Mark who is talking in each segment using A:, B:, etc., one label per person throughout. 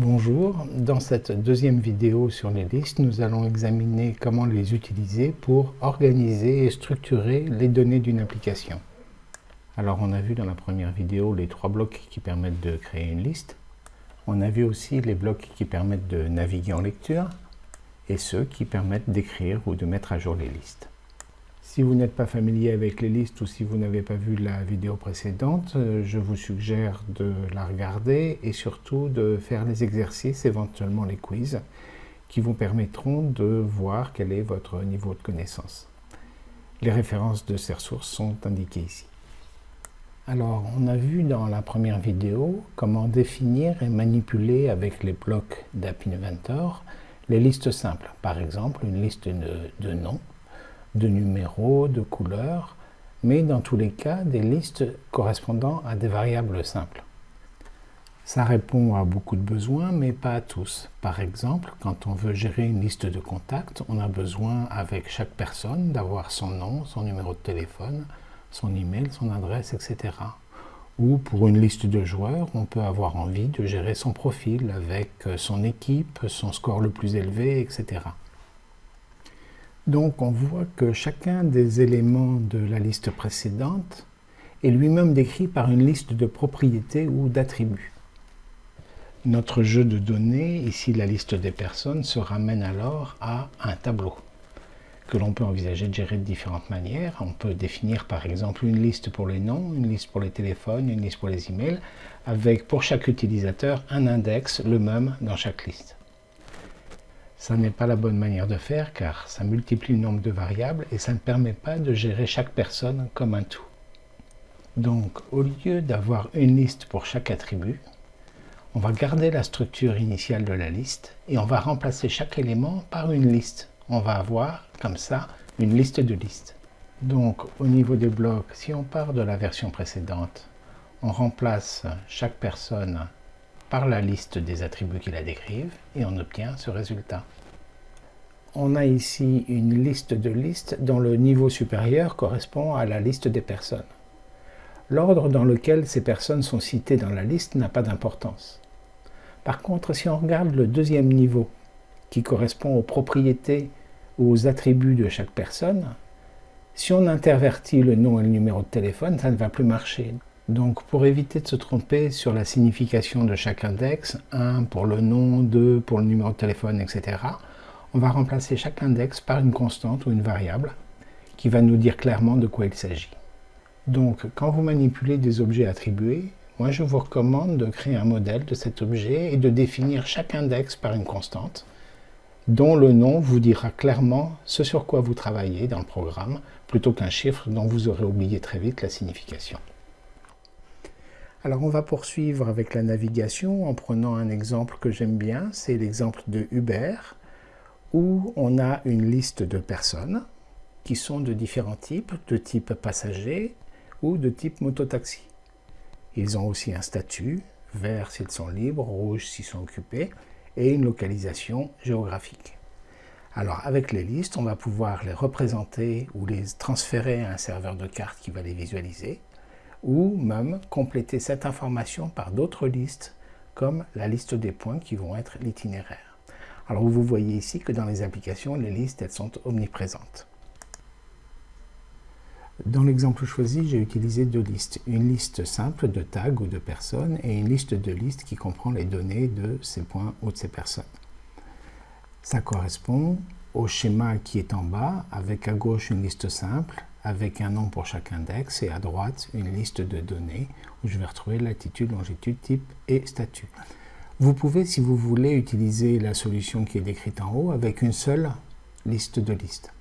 A: Bonjour, dans cette deuxième vidéo sur les listes, nous allons examiner comment les utiliser pour organiser et structurer les données d'une application. Alors on a vu dans la première vidéo les trois blocs qui permettent de créer une liste. On a vu aussi les blocs qui permettent de naviguer en lecture et ceux qui permettent d'écrire ou de mettre à jour les listes. Si vous n'êtes pas familier avec les listes ou si vous n'avez pas vu la vidéo précédente, euh, je vous suggère de la regarder et surtout de faire les exercices, éventuellement les quiz, qui vous permettront de voir quel est votre niveau de connaissance. Les références de ces ressources sont indiquées ici. Alors, on a vu dans la première vidéo comment définir et manipuler avec les blocs d'App Inventor les listes simples. Par exemple, une liste de, de noms, de numéros, de couleurs, mais dans tous les cas, des listes correspondant à des variables simples. Ça répond à beaucoup de besoins, mais pas à tous. Par exemple, quand on veut gérer une liste de contacts, on a besoin, avec chaque personne, d'avoir son nom, son numéro de téléphone, son email, son adresse, etc. Ou pour une liste de joueurs, on peut avoir envie de gérer son profil avec son équipe, son score le plus élevé, etc. Donc on voit que chacun des éléments de la liste précédente est lui-même décrit par une liste de propriétés ou d'attributs. Notre jeu de données, ici la liste des personnes, se ramène alors à un tableau que l'on peut envisager de gérer de différentes manières. On peut définir par exemple une liste pour les noms, une liste pour les téléphones, une liste pour les emails, avec pour chaque utilisateur un index, le même dans chaque liste. Ça n'est pas la bonne manière de faire car ça multiplie le nombre de variables et ça ne permet pas de gérer chaque personne comme un tout. Donc au lieu d'avoir une liste pour chaque attribut, on va garder la structure initiale de la liste et on va remplacer chaque élément par une liste. On va avoir comme ça une liste de listes. Donc au niveau des blocs, si on part de la version précédente, on remplace chaque personne par la liste des attributs qui la décrivent et on obtient ce résultat. On a ici une liste de listes dont le niveau supérieur correspond à la liste des personnes. L'ordre dans lequel ces personnes sont citées dans la liste n'a pas d'importance. Par contre, si on regarde le deuxième niveau, qui correspond aux propriétés ou aux attributs de chaque personne, si on intervertit le nom et le numéro de téléphone, ça ne va plus marcher. Donc pour éviter de se tromper sur la signification de chaque index, 1 pour le nom, 2 pour le numéro de téléphone, etc., on va remplacer chaque index par une constante ou une variable qui va nous dire clairement de quoi il s'agit. Donc quand vous manipulez des objets attribués, moi je vous recommande de créer un modèle de cet objet et de définir chaque index par une constante dont le nom vous dira clairement ce sur quoi vous travaillez dans le programme plutôt qu'un chiffre dont vous aurez oublié très vite la signification. Alors on va poursuivre avec la navigation en prenant un exemple que j'aime bien, c'est l'exemple de Uber, où on a une liste de personnes qui sont de différents types, de type passager ou de type mototaxi. Ils ont aussi un statut, vert s'ils sont libres, rouge s'ils sont occupés, et une localisation géographique. Alors avec les listes, on va pouvoir les représenter ou les transférer à un serveur de cartes qui va les visualiser ou même compléter cette information par d'autres listes comme la liste des points qui vont être l'itinéraire. Alors vous voyez ici que dans les applications, les listes elles sont omniprésentes. Dans l'exemple choisi, j'ai utilisé deux listes. Une liste simple de tags ou de personnes et une liste de listes qui comprend les données de ces points ou de ces personnes. Ça correspond au schéma qui est en bas avec à gauche une liste simple avec un nom pour chaque index et à droite une liste de données où je vais retrouver latitude, longitude, type et statut. Vous pouvez, si vous voulez, utiliser la solution qui est décrite en haut avec une seule liste de listes.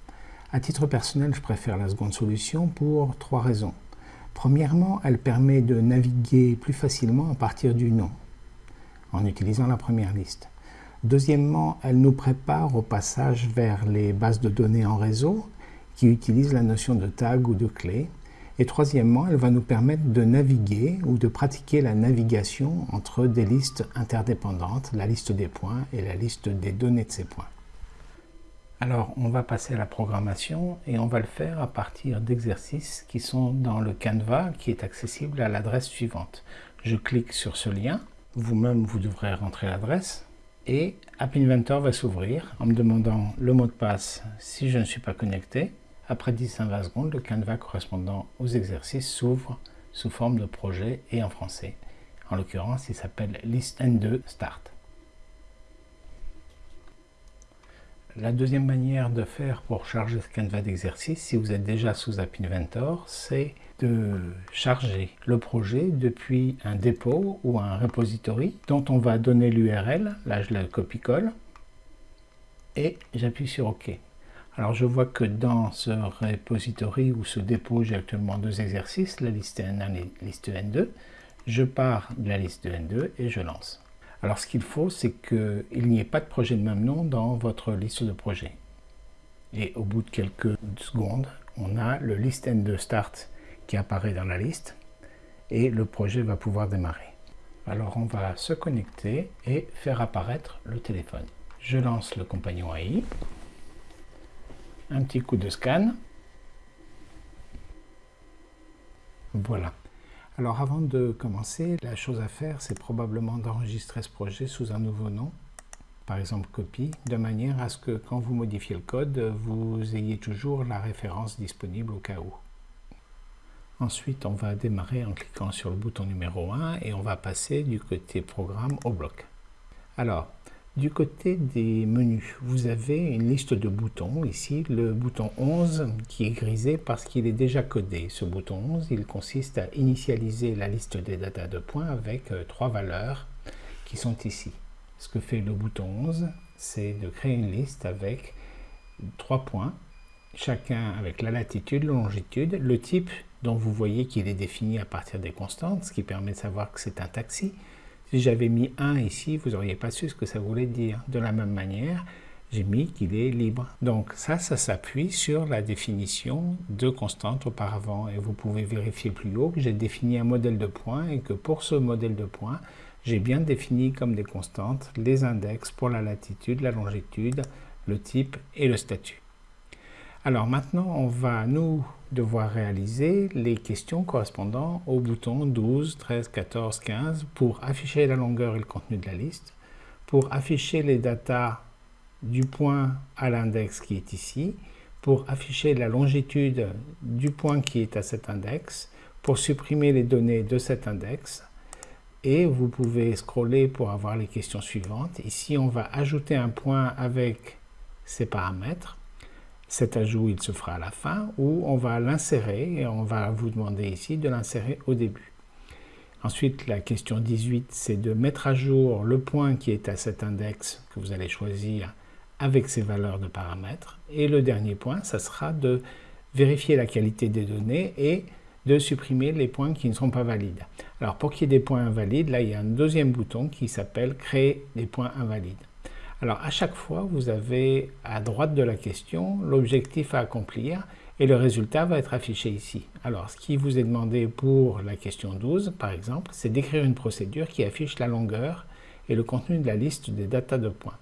A: À titre personnel, je préfère la seconde solution pour trois raisons. Premièrement, elle permet de naviguer plus facilement à partir du nom, en utilisant la première liste. Deuxièmement, elle nous prépare au passage vers les bases de données en réseau qui utilise la notion de tag ou de clé. Et troisièmement, elle va nous permettre de naviguer ou de pratiquer la navigation entre des listes interdépendantes, la liste des points et la liste des données de ces points. Alors, on va passer à la programmation et on va le faire à partir d'exercices qui sont dans le Canva qui est accessible à l'adresse suivante. Je clique sur ce lien. vous-même, vous devrez rentrer l'adresse et App Inventor va s'ouvrir en me demandant le mot de passe si je ne suis pas connecté. Après 10-20 secondes, le canevas correspondant aux exercices s'ouvre sous forme de projet et en français. En l'occurrence, il s'appelle List N2 Start. La deuxième manière de faire pour charger ce canevas d'exercice, si vous êtes déjà sous App Inventor, c'est de charger le projet depuis un dépôt ou un repository dont on va donner l'URL. Là, je le copie-colle et j'appuie sur OK. Alors, je vois que dans ce repository ou ce dépôt, j'ai actuellement deux exercices, la liste N1 et la liste N2. Je pars de la liste N2 et je lance. Alors ce qu'il faut, c'est qu'il n'y ait pas de projet de même nom dans votre liste de projets. Et au bout de quelques secondes, on a le list end start qui apparaît dans la liste et le projet va pouvoir démarrer. Alors on va se connecter et faire apparaître le téléphone. Je lance le compagnon AI, un petit coup de scan. Voilà. Alors avant de commencer, la chose à faire, c'est probablement d'enregistrer ce projet sous un nouveau nom, par exemple copie, de manière à ce que quand vous modifiez le code, vous ayez toujours la référence disponible au cas où. Ensuite, on va démarrer en cliquant sur le bouton numéro 1 et on va passer du côté programme au bloc. Alors, du côté des menus, vous avez une liste de boutons. Ici, le bouton 11 qui est grisé parce qu'il est déjà codé. Ce bouton 11, il consiste à initialiser la liste des datas de points avec euh, trois valeurs qui sont ici. Ce que fait le bouton 11, c'est de créer une liste avec trois points, chacun avec la latitude, la longitude, le type dont vous voyez qu'il est défini à partir des constantes, ce qui permet de savoir que c'est un taxi, si j'avais mis 1 ici, vous n'auriez pas su ce que ça voulait dire. De la même manière, j'ai mis qu'il est libre. Donc ça, ça s'appuie sur la définition de constante auparavant. Et vous pouvez vérifier plus haut que j'ai défini un modèle de points et que pour ce modèle de points, j'ai bien défini comme des constantes les index pour la latitude, la longitude, le type et le statut. Alors maintenant, on va nous devoir réaliser les questions correspondant aux boutons 12, 13, 14, 15 pour afficher la longueur et le contenu de la liste, pour afficher les datas du point à l'index qui est ici, pour afficher la longitude du point qui est à cet index, pour supprimer les données de cet index, et vous pouvez scroller pour avoir les questions suivantes. Ici, on va ajouter un point avec ses paramètres. Cet ajout, il se fera à la fin ou on va l'insérer et on va vous demander ici de l'insérer au début. Ensuite, la question 18, c'est de mettre à jour le point qui est à cet index que vous allez choisir avec ses valeurs de paramètres. Et le dernier point, ça sera de vérifier la qualité des données et de supprimer les points qui ne sont pas valides. Alors pour qu'il y ait des points invalides, là il y a un deuxième bouton qui s'appelle créer des points invalides. Alors à chaque fois, vous avez à droite de la question l'objectif à accomplir et le résultat va être affiché ici. Alors ce qui vous est demandé pour la question 12 par exemple, c'est d'écrire une procédure qui affiche la longueur et le contenu de la liste des datas de points.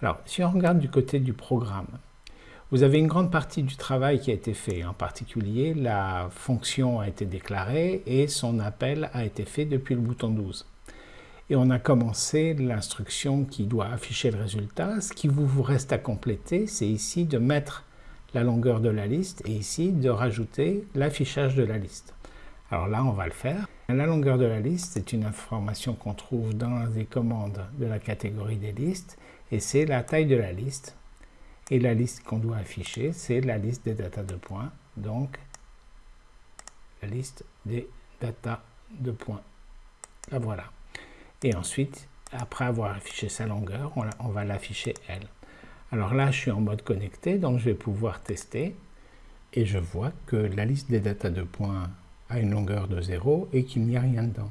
A: Alors si on regarde du côté du programme, vous avez une grande partie du travail qui a été fait. En particulier, la fonction a été déclarée et son appel a été fait depuis le bouton 12 et on a commencé l'instruction qui doit afficher le résultat. Ce qui vous reste à compléter, c'est ici de mettre la longueur de la liste et ici de rajouter l'affichage de la liste. Alors là, on va le faire. La longueur de la liste, c'est une information qu'on trouve dans les commandes de la catégorie des listes et c'est la taille de la liste. Et la liste qu'on doit afficher, c'est la liste des datas de points, donc la liste des datas de points. La voilà. Et ensuite, après avoir affiché sa longueur, on, va l'afficher elle. Alors là, je suis en mode connecté, donc je vais pouvoir tester. Et je vois que la liste des datas de points a une longueur de 0 et qu'il n'y a rien dedans.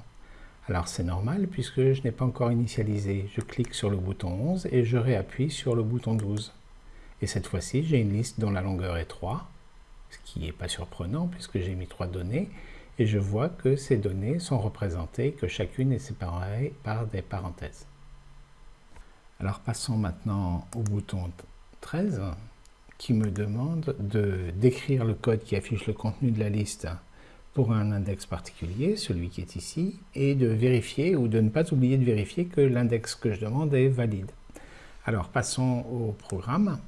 A: Alors c'est normal puisque je n'ai pas encore initialisé. Je clique sur le bouton 11 et je réappuie sur le bouton 12. Et cette fois-ci, j'ai une liste dont la longueur est 3, ce qui n'est pas surprenant puisque j'ai mis 3 données et je vois que ces données sont représentées, que chacune est séparée par des parenthèses. Alors passons maintenant au bouton 13 qui me demande de décrire le code qui affiche le contenu de la liste pour un index particulier, celui qui est ici, et de vérifier ou de ne pas oublier de vérifier que l'index que je demande est valide. Alors passons au programme.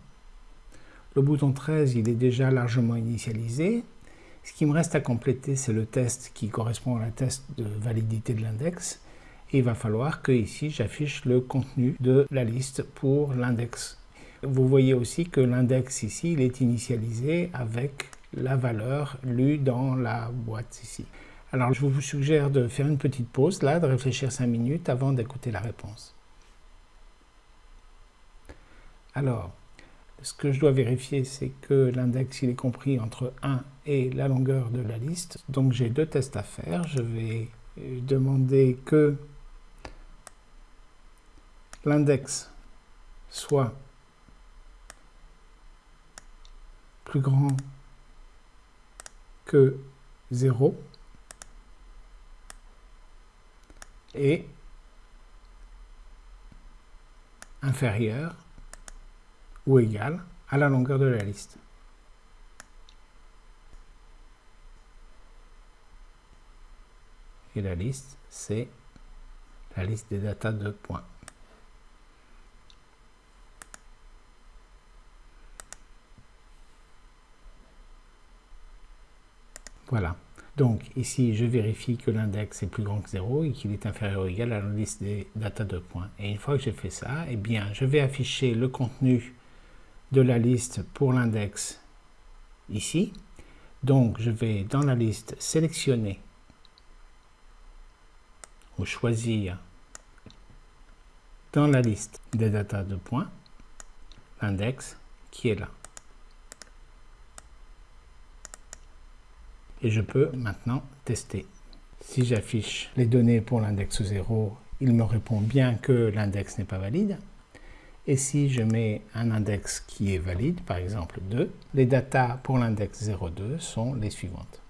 A: Le bouton 13, il est déjà largement initialisé. Ce qui me reste à compléter, c'est le test qui correspond à la test de validité de l'index. Et il va falloir que ici j'affiche le contenu de la liste pour l'index. Vous voyez aussi que l'index ici, est initialisé avec la valeur lue dans la boîte ici. Alors je vous suggère de faire une petite pause là, de réfléchir 5 minutes avant d'écouter la réponse. Alors, ce que je dois vérifier, c'est que l'index il est compris entre 1 et la longueur de la liste. Donc j'ai deux tests à faire. Je vais demander que l'index soit plus grand que 0 et inférieur ou égal à la longueur de la liste. Et la liste, c'est la liste des datas de points. Voilà. Donc ici, je vérifie que l'index est plus grand que 0 et qu'il est inférieur ou égal à la liste des datas de points. Et une fois que j'ai fait ça, eh bien, je vais afficher le contenu de la liste pour l'index ici. Donc, je vais dans la liste sélectionner ou choisir dans la liste des datas de points l'index qui est là. Et je peux maintenant tester. Si j'affiche les données pour l'index 0, il me répond bien que l'index n'est pas valide. Et si je mets un index qui est valide, par exemple 2, les datas pour l'index 02 sont les suivantes.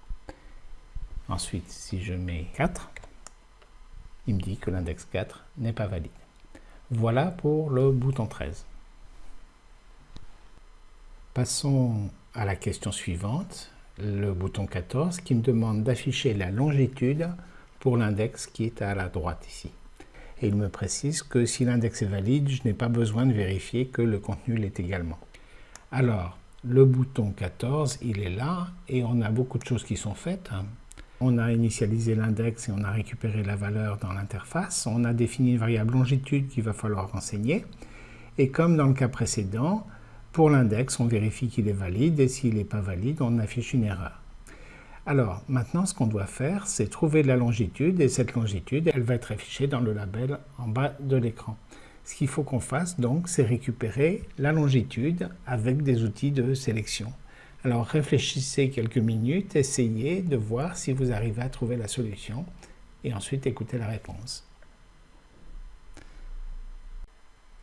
A: Ensuite, si je mets 4, il me dit que l'index 4 n'est pas valide. Voilà pour le bouton 13. Passons à la question suivante, le bouton 14, qui me demande d'afficher la longitude pour l'index qui est à la droite ici et il me précise que si l'index est valide, je n'ai pas besoin de vérifier que le contenu l'est également. Alors, le bouton 14, il est là, et on a beaucoup de choses qui sont faites. On a initialisé l'index et on a récupéré la valeur dans l'interface. On a défini une variable longitude qu'il va falloir renseigner. Et comme dans le cas précédent, pour l'index, on vérifie qu'il est valide, et s'il n'est pas valide, on affiche une erreur. Alors, maintenant, ce qu'on doit faire, c'est trouver la longitude, et cette longitude, elle va être affichée dans le label en bas de l'écran. Ce qu'il faut qu'on fasse, donc, c'est récupérer la longitude avec des outils de sélection. Alors, réfléchissez quelques minutes, essayez de voir si vous arrivez à trouver la solution, et ensuite écoutez la réponse.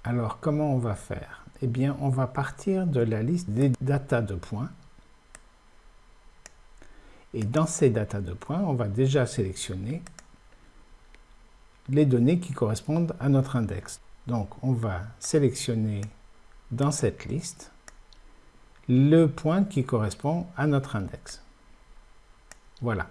A: Alors, comment on va faire? Eh bien, on va partir de la liste des datas de points, et dans ces datas de points, on va déjà sélectionner les données qui correspondent à notre index. Donc, on va sélectionner dans cette liste le point qui correspond à notre index. Voilà.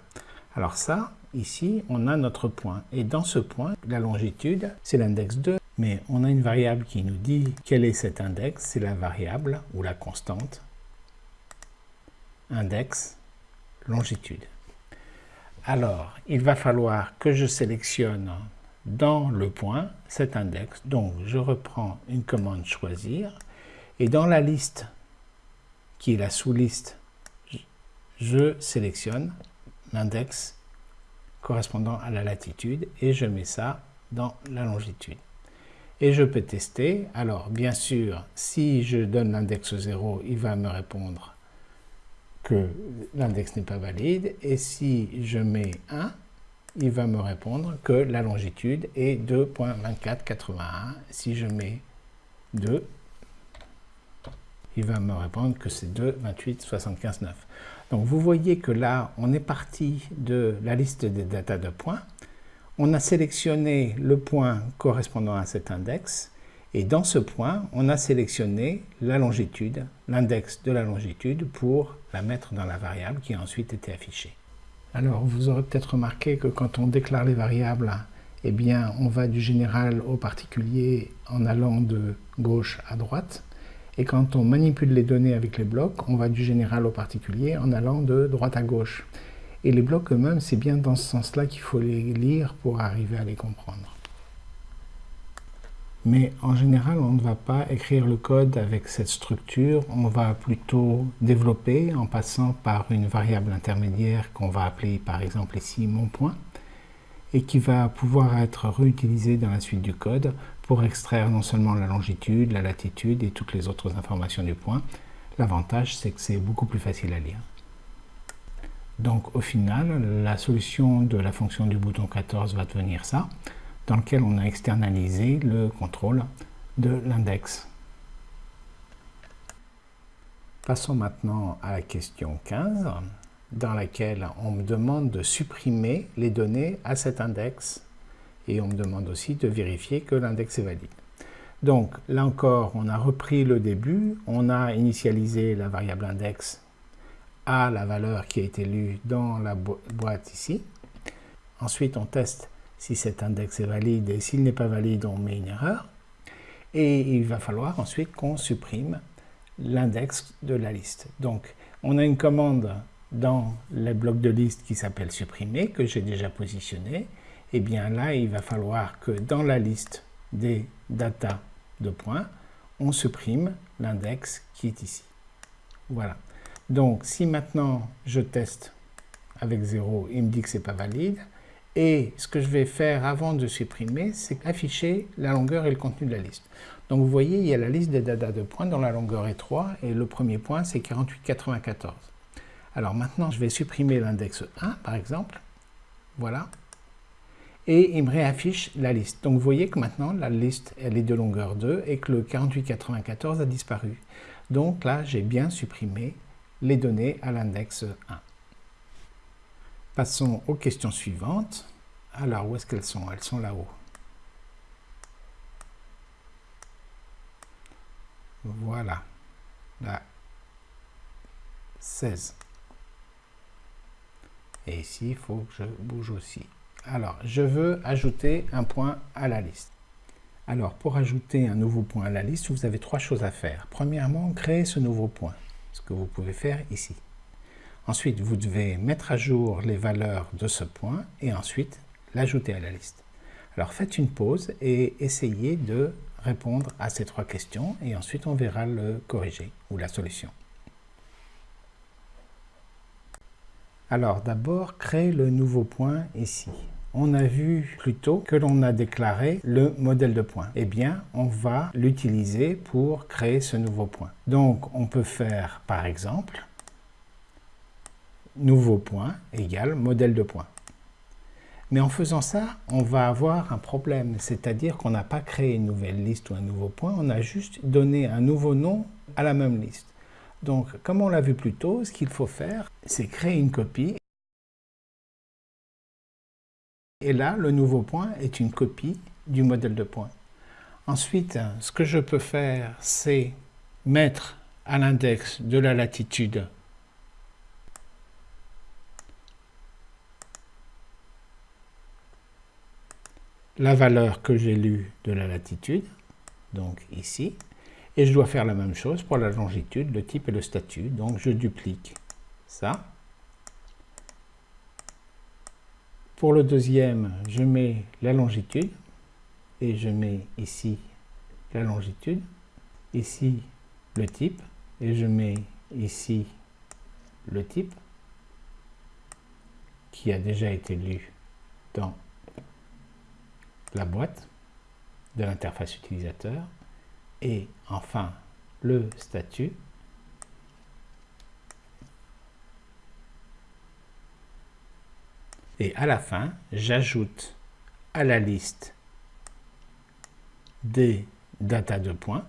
A: Alors ça, ici, on a notre point. Et dans ce point, la longitude, c'est l'index 2. Mais on a une variable qui nous dit quel est cet index. C'est la variable ou la constante index longitude. Alors, il va falloir que je sélectionne dans le point cet index. Donc, je reprends une commande choisir et dans la liste qui est la sous-liste, je sélectionne l'index correspondant à la latitude et je mets ça dans la longitude. Et je peux tester. Alors, bien sûr, si je donne l'index 0, il va me répondre que l'index n'est pas valide. Et si je mets 1, il va me répondre que la longitude est 2.2481. Si je mets 2, il va me répondre que c'est 2.2875.9. Donc vous voyez que là, on est parti de la liste des datas de points. On a sélectionné le point correspondant à cet index et dans ce point, on a sélectionné la longitude, l'index de la longitude pour la mettre dans la variable qui a ensuite été affichée. Alors, vous aurez peut-être remarqué que quand on déclare les variables, eh bien, on va du général au particulier en allant de gauche à droite. Et quand on manipule les données avec les blocs, on va du général au particulier en allant de droite à gauche. Et les blocs eux-mêmes, c'est bien dans ce sens-là qu'il faut les lire pour arriver à les comprendre. Mais en général, on ne va pas écrire le code avec cette structure, on va plutôt développer en passant par une variable intermédiaire qu'on va appeler par exemple ici mon point, et qui va pouvoir être réutilisée dans la suite du code pour extraire non seulement la longitude, la latitude et toutes les autres informations du point. L'avantage, c'est que c'est beaucoup plus facile à lire. Donc au final, la solution de la fonction du bouton 14 va devenir ça dans lequel on a externalisé le contrôle de l'index. Passons maintenant à la question 15, dans laquelle on me demande de supprimer les données à cet index et on me demande aussi de vérifier que l'index est valide. Donc là encore, on a repris le début, on a initialisé la variable index à la valeur qui a été lue dans la boîte ici. Ensuite, on teste si cet index est valide et s'il n'est pas valide, on met une erreur. Et il va falloir ensuite qu'on supprime l'index de la liste. Donc, on a une commande dans le bloc de liste qui s'appelle supprimer, que j'ai déjà positionné. Et bien là, il va falloir que dans la liste des data de points, on supprime l'index qui est ici. Voilà. Donc, si maintenant je teste avec 0, il me dit que ce n'est pas valide, et ce que je vais faire avant de supprimer, c'est afficher la longueur et le contenu de la liste. Donc vous voyez, il y a la liste des data de points dont la longueur est 3 et le premier point c'est 4894. Alors maintenant, je vais supprimer l'index 1 par exemple. Voilà. Et il me réaffiche la liste. Donc vous voyez que maintenant la liste elle est de longueur 2 et que le 4894 a disparu. Donc là, j'ai bien supprimé les données à l'index 1. Passons aux questions suivantes. Alors, où est-ce qu'elles sont? Elles sont là-haut. Voilà. Là. 16. Et ici, il faut que je bouge aussi. Alors, je veux ajouter un point à la liste. Alors, pour ajouter un nouveau point à la liste, vous avez trois choses à faire. Premièrement, créer ce nouveau point, ce que vous pouvez faire ici. Ensuite, vous devez mettre à jour les valeurs de ce point et ensuite l'ajouter à la liste. Alors faites une pause et essayez de répondre à ces trois questions et ensuite on verra le corriger ou la solution. Alors d'abord, créer le nouveau point ici. On a vu plus tôt que l'on a déclaré le modèle de point. Eh bien, on va l'utiliser pour créer ce nouveau point. Donc, on peut faire, par exemple, nouveau point égale modèle de point. Mais en faisant ça, on va avoir un problème, c'est-à-dire qu'on n'a pas créé une nouvelle liste ou un nouveau point, on a juste donné un nouveau nom à la même liste. Donc, comme on l'a vu plus tôt, ce qu'il faut faire, c'est créer une copie. Et là, le nouveau point est une copie du modèle de point. Ensuite, ce que je peux faire, c'est mettre à l'index de la latitude la valeur que j'ai lue de la latitude, donc ici, et je dois faire la même chose pour la longitude, le type et le statut, donc je duplique ça. Pour le deuxième, je mets la longitude, et je mets ici la longitude, ici le type, et je mets ici le type, qui a déjà été lu dans la boîte de l'interface utilisateur et enfin le statut et à la fin j'ajoute à la liste des data de points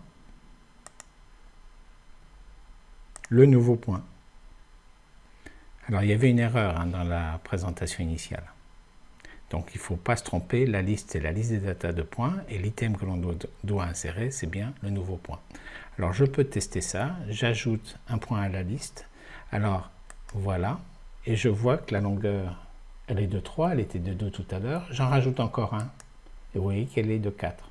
A: le nouveau point. Alors il y avait une erreur hein, dans la présentation initiale. Donc il ne faut pas se tromper, la liste c'est la liste des data de points et l'item que l'on doit, insérer c'est bien le nouveau point. Alors je peux tester ça, j'ajoute un point à la liste. Alors voilà, et je vois que la longueur, elle est de 3, elle était de 2 tout à l'heure, j'en rajoute encore un, et vous voyez qu'elle est de 4.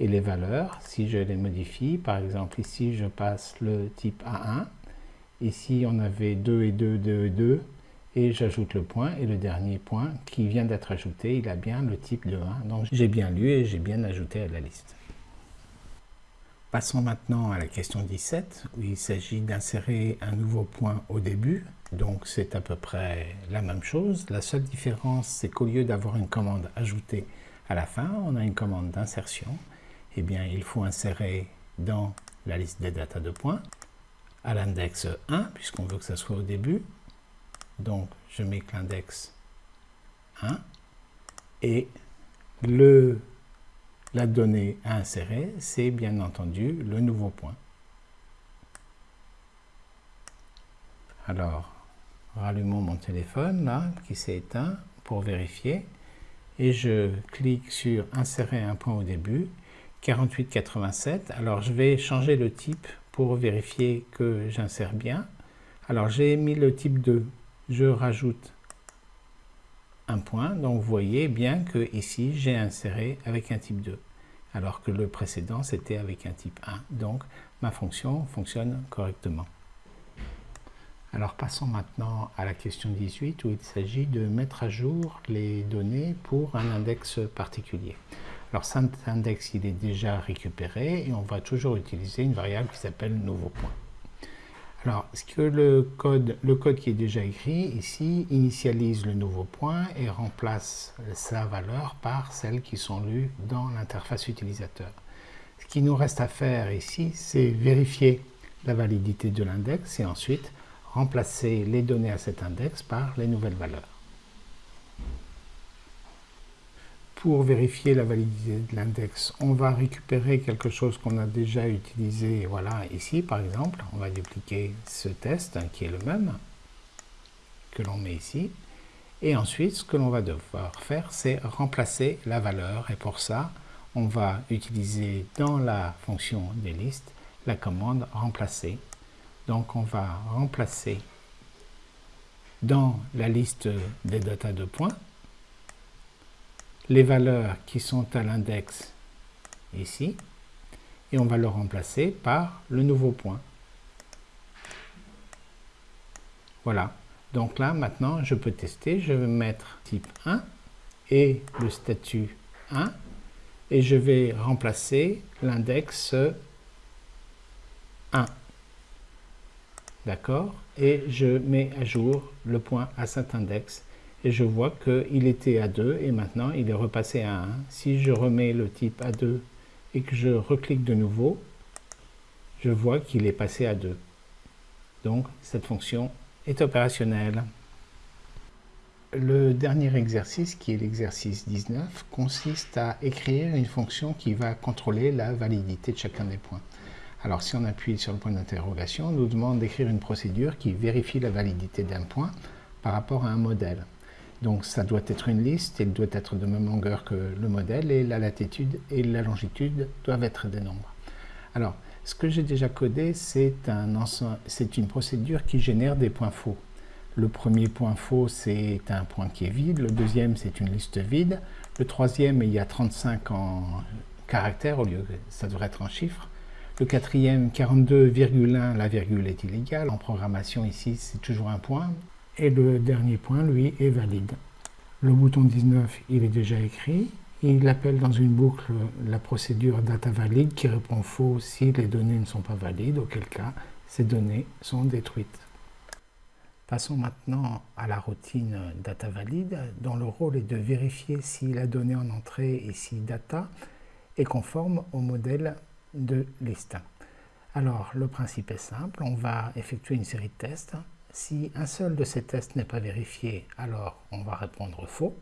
A: Et les valeurs, si je les modifie, par exemple ici je passe le type A1, ici on avait 2 et 2, 2 et 2, et j'ajoute le point, et le dernier point qui vient d'être ajouté, il a bien le type de 1, donc j'ai bien lu et j'ai bien ajouté à la liste. Passons maintenant à la question 17, où il s'agit d'insérer un nouveau point au début. Donc c'est à peu près la même chose. La seule différence, c'est qu'au lieu d'avoir une commande ajoutée à la fin, on a une commande d'insertion. Eh bien, il faut insérer dans la liste des datas de points à l'index 1, puisqu'on veut que ça soit au début. Donc, je mets que l'index 1 et le la donnée à insérer, c'est bien entendu le nouveau point. Alors, rallumons mon téléphone là, qui s'est éteint pour vérifier. Et je clique sur insérer un point au début, 4887. Alors je vais changer le type pour vérifier que j'insère bien. Alors j'ai mis le type 2, je rajoute un point. Donc vous voyez bien que ici j'ai inséré avec un type 2 alors que le précédent c'était avec un type 1. Donc ma fonction fonctionne correctement. Alors passons maintenant à la question 18 où il s'agit de mettre à jour les données pour un index particulier. Alors cet index il est déjà récupéré et on va toujours utiliser une variable qui s'appelle nouveau point. Alors, le code, le code qui est déjà écrit ici initialise le nouveau point et remplace sa valeur par celles qui sont lues dans l'interface utilisateur? Ce qui nous reste à faire ici, c'est vérifier la validité de l'index et ensuite remplacer les données à cet index par les nouvelles valeurs. Pour vérifier la validité de l'index, on va récupérer quelque chose qu'on a déjà utilisé, voilà, ici par exemple. On va dupliquer ce test hein, qui est le même, que l'on met ici. Et ensuite, ce que l'on va devoir faire, c'est remplacer la valeur. Et pour ça, on va utiliser dans la fonction des listes la commande remplacer. Donc on va remplacer dans la liste des datas de points les valeurs qui sont à l'index ici, et on va le remplacer par le nouveau point. Voilà. Donc là, maintenant, je peux tester. Je vais mettre type 1 et le statut 1, et je vais remplacer l'index 1. D'accord? Et je mets à jour le point à cet index et je vois qu'il était à 2 et maintenant il est repassé à 1. Si je remets le type à 2 et que je reclique de nouveau, je vois qu'il est passé à 2. Donc cette fonction est opérationnelle. Le dernier exercice, qui est l'exercice 19, consiste à écrire une fonction qui va contrôler la validité de chacun des points. Alors si on appuie sur le point d'interrogation, on nous demande d'écrire une procédure qui vérifie la validité d'un point par rapport à un modèle. Donc ça doit être une liste, elle doit être de même longueur que le modèle et la latitude et la longitude doivent être des nombres. Alors, ce que j'ai déjà codé, c'est un une procédure qui génère des points faux. Le premier point faux, c'est un point qui est vide. Le deuxième, c'est une liste vide. Le troisième, il y a 35 en caractères au lieu que ça devrait être en chiffres. Le quatrième, 42,1, la virgule est illégale. En programmation, ici, c'est toujours un point et le dernier point, lui, est valide. Le bouton 19, il est déjà écrit. Il appelle dans une boucle la procédure data valide qui répond faux si les données ne sont pas valides, auquel cas ces données sont détruites. Passons maintenant à la routine data valide, dont le rôle est de vérifier si la donnée en entrée, ici data, est conforme au modèle de liste. Alors, le principe est simple, on va effectuer une série de tests si un seul de ces tests n'est pas vérifié, alors on va répondre faux.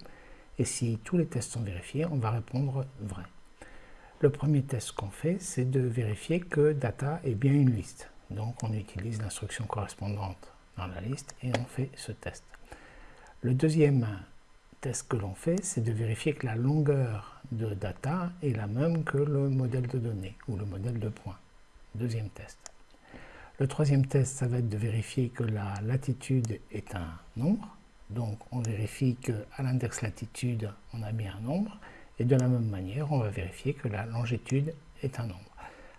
A: Et si tous les tests sont vérifiés, on va répondre vrai. Le premier test qu'on fait, c'est de vérifier que data est bien une liste. Donc on utilise l'instruction correspondante dans la liste et on fait ce test. Le deuxième test que l'on fait, c'est de vérifier que la longueur de data est la même que le modèle de données ou le modèle de points. Deuxième test. Le troisième test, ça va être de vérifier que la latitude est un nombre. Donc on vérifie qu'à l'index latitude, on a bien un nombre. Et de la même manière, on va vérifier que la longitude est un nombre.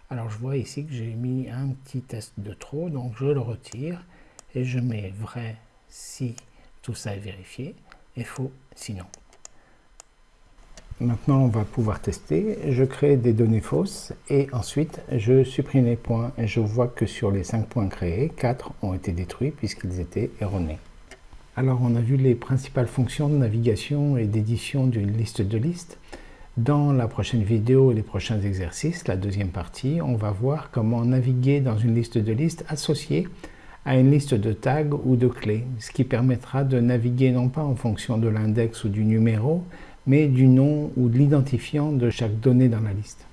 A: Alors je vois ici que j'ai mis un petit test de trop, donc je le retire et je mets vrai si tout ça est vérifié et faux sinon. Maintenant, on va pouvoir tester. Je crée des données fausses et ensuite, je supprime les points et je vois que sur les 5 points créés, 4 ont été détruits puisqu'ils étaient erronés. Alors, on a vu les principales fonctions de navigation et d'édition d'une liste de listes. Dans la prochaine vidéo et les prochains exercices, la deuxième partie, on va voir comment naviguer dans une liste de listes associée à une liste de tags ou de clés, ce qui permettra de naviguer non pas en fonction de l'index ou du numéro, mais du nom ou de l'identifiant de chaque donnée dans la liste.